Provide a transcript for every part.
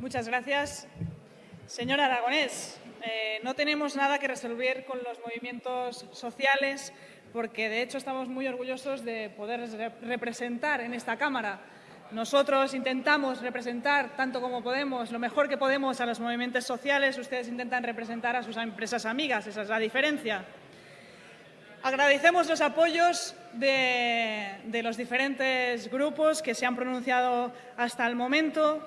Muchas gracias. Señor Aragonés, eh, no tenemos nada que resolver con los movimientos sociales porque, de hecho, estamos muy orgullosos de poder representar en esta Cámara. Nosotros intentamos representar, tanto como podemos, lo mejor que podemos a los movimientos sociales. Ustedes intentan representar a sus empresas amigas. Esa es la diferencia. Agradecemos los apoyos de, los diferentes grupos que se han pronunciado hasta el momento.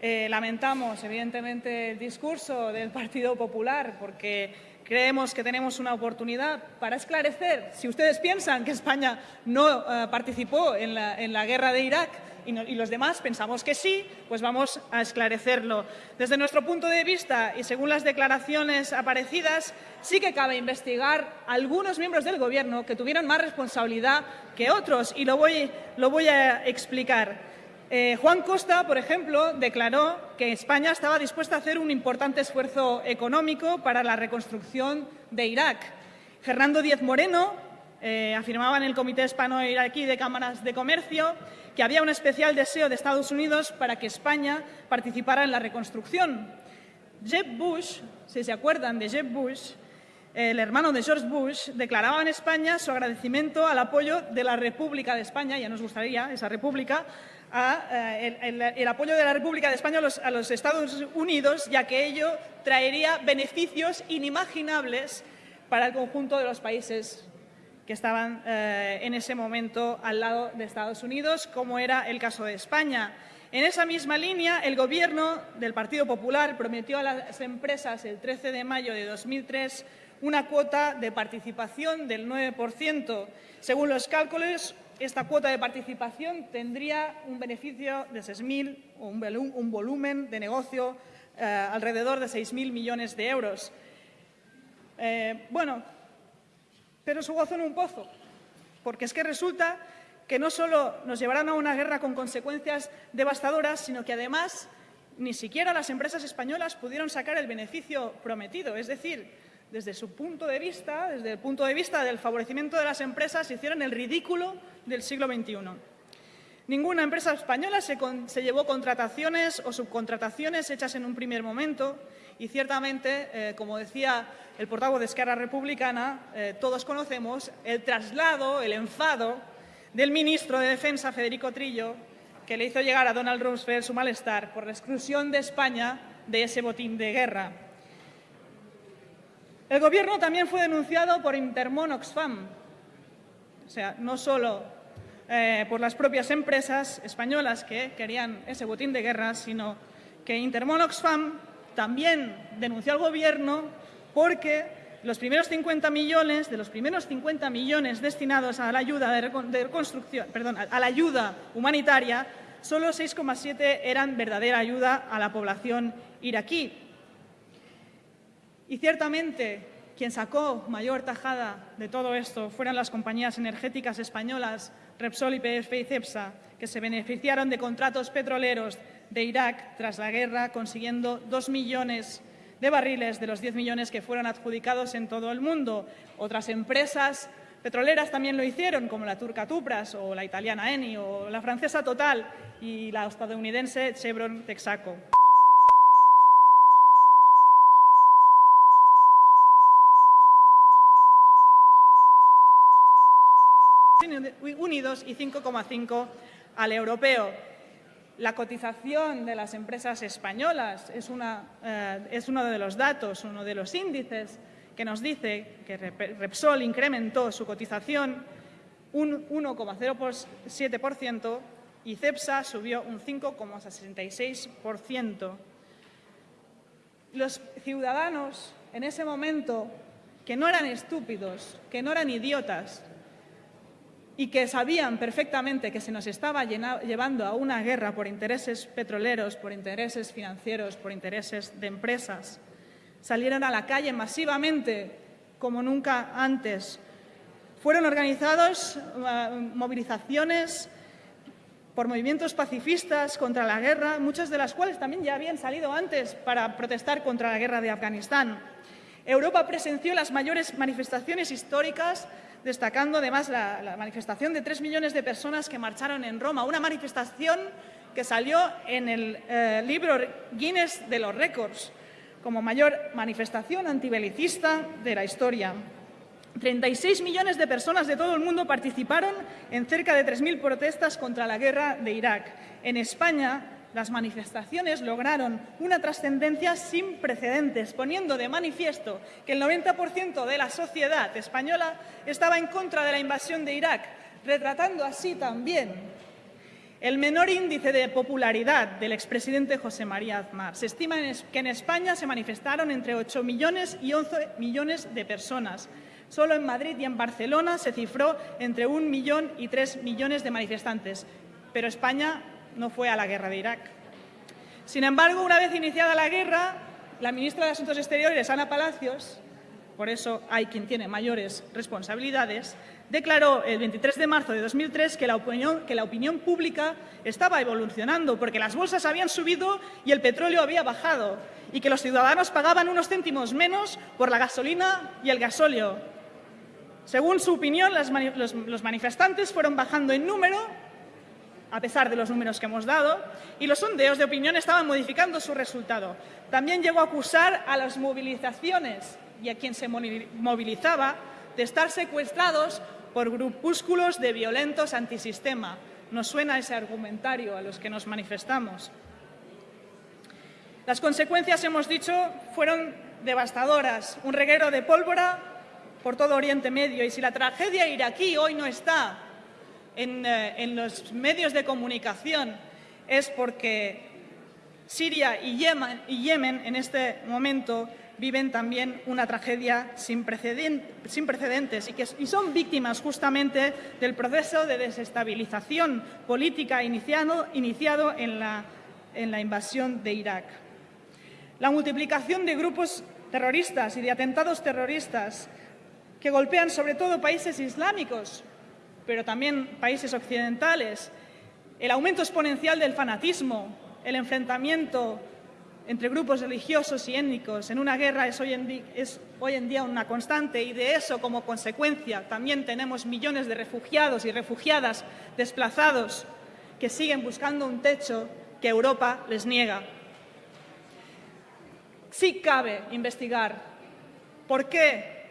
Eh, lamentamos, evidentemente, el discurso del Partido Popular porque creemos que tenemos una oportunidad para esclarecer si ustedes piensan que España no eh, participó en la guerra de Irak y, los demás pensamos que sí, pues vamos a esclarecerlo. Desde nuestro punto de vista y según las declaraciones aparecidas, sí que cabe investigar algunos miembros del Gobierno que tuvieron más responsabilidad que otros y lo voy a explicar. Eh, Juan Costa, por ejemplo, declaró que España estaba dispuesta a hacer un importante esfuerzo económico para la reconstrucción de Irak. Fernando Díez Moreno eh, afirmaba en el Comité Hispano-Iraquí de Cámaras de Comercio que había un especial deseo de Estados Unidos para que España participara en la reconstrucción. Jeb Bush, si se acuerdan de Jeb Bush, el hermano de George Bush, declaraba en España su agradecimiento al apoyo de la República de España, ya nos gustaría esa república, eh, el, apoyo de la República de España a los Estados Unidos, ya que ello traería beneficios inimaginables para el conjunto de los países que estaban eh, en ese momento al lado de Estados Unidos, como era el caso de España. En esa misma línea, el Gobierno del Partido Popular prometió a las empresas el 13 de mayo de 2003 una cuota de participación del 9%. Según los cálculos, esta cuota de participación tendría un beneficio de 6.000 o un volumen de negocio eh, alrededor de 6.000 millones de euros. Eh, bueno, pero su gozo en un pozo, porque es que resulta que no solo nos llevarán a una guerra con consecuencias devastadoras, sino que además ni siquiera las empresas españolas pudieron sacar el beneficio prometido. Es decir, desde su punto de vista, desde el punto de vista del favorecimiento de las empresas, hicieron el ridículo del siglo XXI. Ninguna empresa española se, llevó contrataciones o subcontrataciones hechas en un primer momento y ciertamente, eh, como decía el portavoz de Esquerra Republicana, eh, todos conocemos el traslado, el enfado del ministro de Defensa, Federico Trillo, que le hizo llegar a Donald Rumsfeld su malestar por la exclusión de España de ese botín de guerra. El Gobierno también fue denunciado por Intermon Oxfam, o sea, no solo eh, por las propias empresas españolas que querían ese botín de guerra, sino que Intermon Oxfam también denunció al Gobierno porque los primeros 50 millones, de los primeros 50 millones destinados a la ayuda de, reconstrucción, perdón, a la ayuda humanitaria, solo 6,7 eran verdadera ayuda a la población iraquí. Y ciertamente quien sacó mayor tajada de todo esto fueron las compañías energéticas españolas Repsol, YPF y Cepsa, que se beneficiaron de contratos petroleros de Irak tras la guerra, consiguiendo dos millones de barriles de los 10 millones que fueron adjudicados en todo el mundo. Otras empresas petroleras también lo hicieron, como la turca Tupras o la italiana Eni o la francesa Total y la estadounidense Chevron Texaco. Unidos y 5,5 al europeo. La cotización de las empresas españolas es, eh, es uno de los datos, uno de los índices que nos dice que Repsol incrementó su cotización un 1,07% y CEPSA subió un 5,66%. Los ciudadanos en ese momento, que no eran estúpidos, que no eran idiotas, y que sabían perfectamente que se nos estaba llevando a una guerra por intereses petroleros, por intereses financieros, por intereses de empresas. Salieron a la calle masivamente como nunca antes. Fueron organizados eh, movilizaciones por movimientos pacifistas contra la guerra, muchas de las cuales también ya habían salido antes para protestar contra la guerra de Afganistán. Europa presenció las mayores manifestaciones históricas destacando además la, manifestación de tres millones de personas que marcharon en Roma, una manifestación que salió en el eh, libro Guinness de los récords como mayor manifestación antibelicista de la historia. 36 millones de personas de todo el mundo participaron en cerca de 3.000 protestas contra la guerra de Irak. En España, las manifestaciones lograron una trascendencia sin precedentes, poniendo de manifiesto que el 90% de la sociedad española estaba en contra de la invasión de Irak, retratando así también el menor índice de popularidad del expresidente José María Aznar. Se estima que en España se manifestaron entre 8 millones y 11 millones de personas. Solo en Madrid y en Barcelona se cifró entre un millón y tres millones de manifestantes. Pero España no fue a la guerra de Irak. Sin embargo, una vez iniciada la guerra, la ministra de Asuntos Exteriores, Ana Palacios, por eso hay quien tiene mayores responsabilidades, declaró el 23 de marzo de 2003 que la, opinión, que la opinión pública estaba evolucionando porque las bolsas habían subido y el petróleo había bajado y que los ciudadanos pagaban unos céntimos menos por la gasolina y el gasóleo. Según su opinión, los manifestantes fueron bajando en número a pesar de los números que hemos dado, y los sondeos de opinión estaban modificando su resultado. También llegó a acusar a las movilizaciones y a quien se movilizaba de estar secuestrados por grupúsculos de violentos antisistema. Nos suena ese argumentario a los que nos manifestamos. Las consecuencias, hemos dicho, fueron devastadoras. Un reguero de pólvora por todo Oriente Medio. Y si la tragedia iraquí hoy no está eh, en, los medios de comunicación es porque Siria y Yemen, en este momento viven también una tragedia sin, precedentes y, que, son víctimas justamente del proceso de desestabilización política iniciado, en la invasión de Irak. La multiplicación de grupos terroristas y de atentados terroristas que golpean sobre todo países islámicos pero también países occidentales, el aumento exponencial del fanatismo, el enfrentamiento entre grupos religiosos y étnicos en una guerra es hoy, en día, una constante y de eso como consecuencia también tenemos millones de refugiados y refugiadas desplazados que siguen buscando un techo que Europa les niega. Sí cabe investigar por qué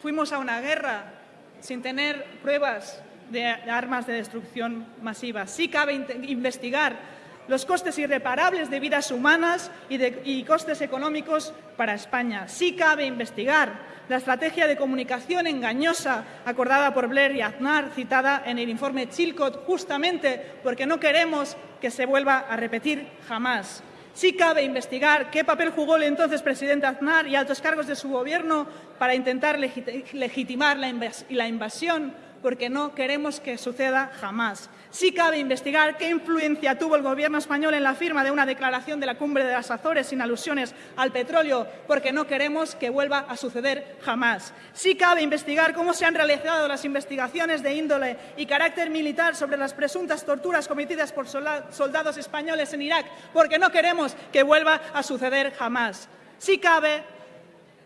fuimos a una guerra sin tener pruebas de armas de destrucción masiva. Sí cabe investigar los costes irreparables de vidas humanas y, costes económicos para España. Sí cabe investigar la estrategia de comunicación engañosa acordada por Blair y Aznar, citada en el informe Chilcot, justamente porque no queremos que se vuelva a repetir jamás. Sí cabe investigar qué papel jugó el entonces presidente Aznar y altos cargos de su gobierno para intentar legitimar la invasión porque no queremos que suceda jamás. Sí cabe investigar qué influencia tuvo el Gobierno español en la firma de una declaración de la Cumbre de las Azores sin alusiones al petróleo, porque no queremos que vuelva a suceder jamás. Sí cabe investigar cómo se han realizado las investigaciones de índole y carácter militar sobre las presuntas torturas cometidas por soldados españoles en Irak, porque no queremos que vuelva a suceder jamás. Sí cabe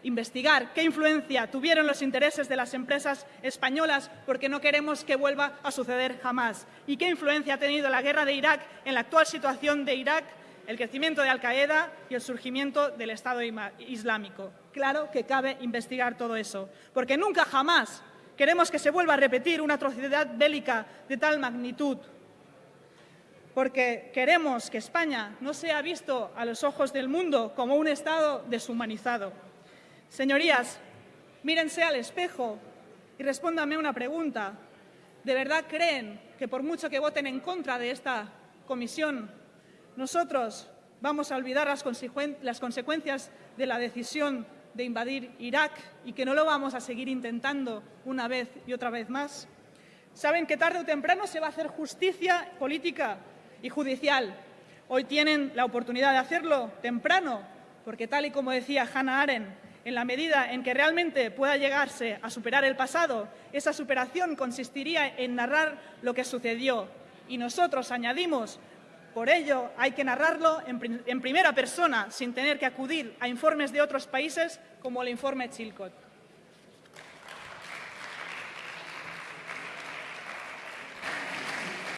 investigar qué influencia tuvieron los intereses de las empresas españolas porque no queremos que vuelva a suceder jamás. Y qué influencia ha tenido la guerra de Irak en la actual situación de Irak, el crecimiento de Al-Qaeda y el surgimiento del Estado Islámico. Claro que cabe investigar todo eso, porque nunca jamás queremos que se vuelva a repetir una atrocidad bélica de tal magnitud porque queremos que España no sea visto a los ojos del mundo como un Estado deshumanizado. Señorías, mírense al espejo y respóndanme una pregunta. ¿De verdad creen que por mucho que voten en contra de esta comisión, nosotros vamos a olvidar las, consecuencias de la decisión de invadir Irak y que no lo vamos a seguir intentando una vez y otra vez más? Saben que tarde o temprano se va a hacer justicia política y judicial. Hoy tienen la oportunidad de hacerlo temprano, porque tal y como decía Hannah Arendt, en la medida en que realmente pueda llegarse a superar el pasado, esa superación consistiría en narrar lo que sucedió. Y nosotros añadimos, por ello hay que narrarlo en, primera persona, sin tener que acudir a informes de otros países como el informe Chilcot.